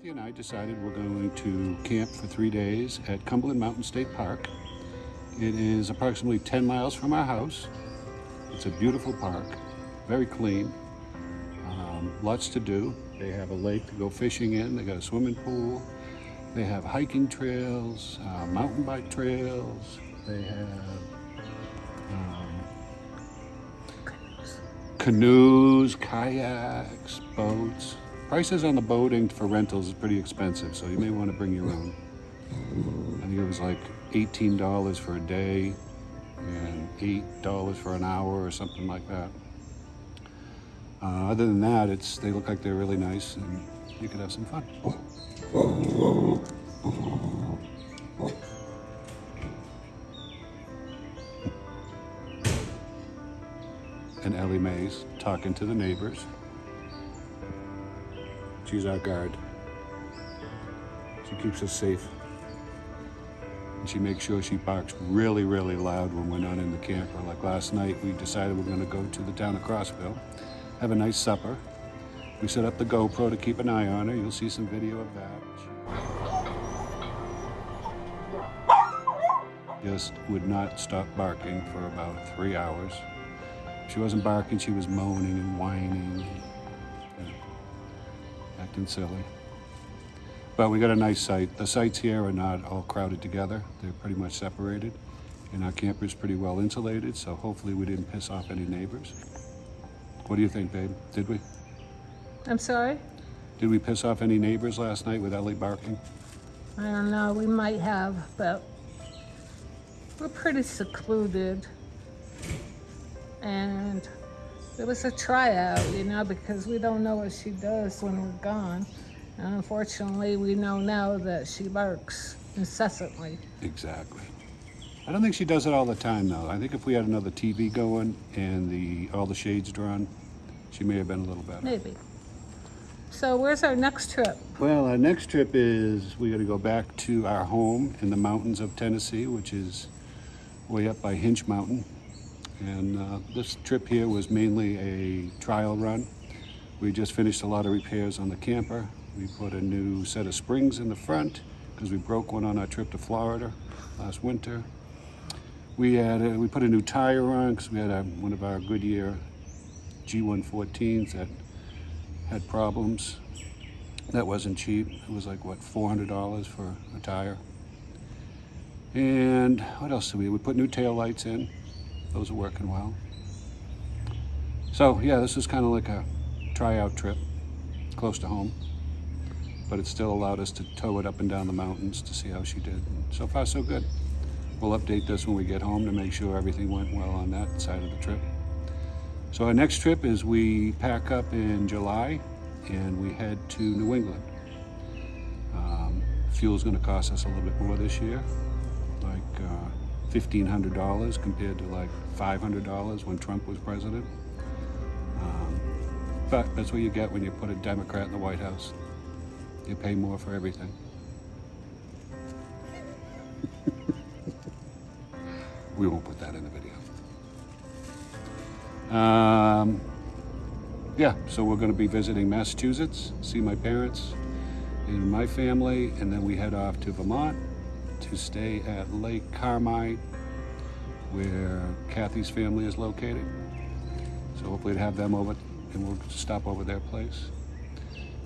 Kathy and I decided we're going to camp for three days at Cumberland Mountain State Park. It is approximately 10 miles from our house. It's a beautiful park, very clean, um, lots to do. They have a lake to go fishing in, they got a swimming pool, they have hiking trails, uh, mountain bike trails, they have um, canoes, kayaks, boats. Prices on the boating for rentals is pretty expensive, so you may want to bring your own. I think it was like $18 for a day and $8 for an hour or something like that. Uh, other than that, it's they look like they're really nice and you could have some fun. And Ellie Mae's talking to the neighbors. She's our guard. She keeps us safe. And she makes sure she barks really, really loud when we're not in the camper. Like last night, we decided we're going to go to the town of Crossville, have a nice supper. We set up the GoPro to keep an eye on her. You'll see some video of that. Just would not stop barking for about three hours. She wasn't barking, she was moaning and whining, acting silly. But we got a nice site. The sites here are not all crowded together. They're pretty much separated. And our camper is pretty well insulated, so hopefully we didn't piss off any neighbors. What do you think, babe? Did we? I'm sorry? Did we piss off any neighbors last night with Ellie barking? I don't know, we might have, but we're pretty secluded. And it was a tryout, you know, because we don't know what she does when we're gone. And unfortunately, we know now that she barks incessantly. Exactly. I don't think she does it all the time, though. I think if we had another TV going and the all the shades drawn, she may have been a little better. Maybe. So where's our next trip? Well, our next trip is we got to go back to our home in the mountains of Tennessee, which is way up by Hinch Mountain. And uh, this trip here was mainly a trial run. We just finished a lot of repairs on the camper. We put a new set of springs in the front because we broke one on our trip to Florida last winter. We had a, we put a new tire on because we had a, one of our Goodyear G114s that had problems. That wasn't cheap. It was like, what, $400 for a tire. And what else did we, we put new tail lights in. Those are working well. So yeah, this is kind of like a tryout trip, close to home. But it still allowed us to tow it up and down the mountains to see how she did. So far, so good. We'll update this when we get home to make sure everything went well on that side of the trip. So our next trip is we pack up in July and we head to New England. Um, fuel's going to cost us a little bit more this year, like uh, $1,500 compared to like $500 when Trump was president. Um, but that's what you get when you put a Democrat in the White House. You pay more for everything. we won't put that in the video. Um, yeah, so we're going to be visiting Massachusetts, see my parents and my family, and then we head off to Vermont to stay at Lake Carmi, where Kathy's family is located. So hopefully to have them over, and we'll stop over their place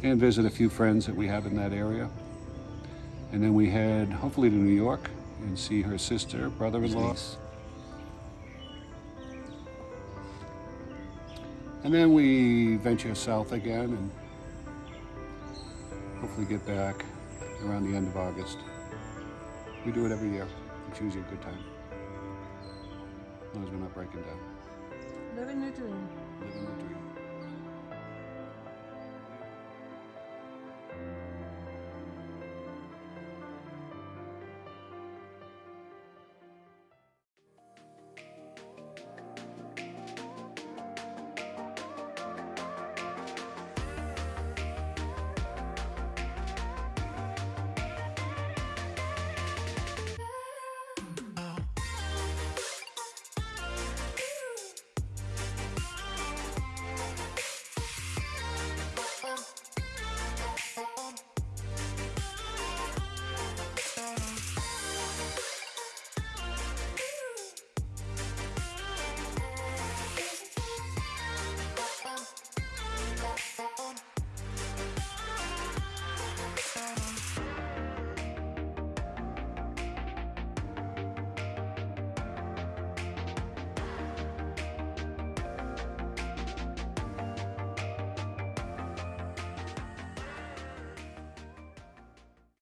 and visit a few friends that we have in that area. And then we head hopefully to New York and see her sister, brother-in-law. And then we venture south again and hopefully get back around the end of August. We do it every year. It's usually a good time. As long as we're not breaking down. Living the dream. Living the dream.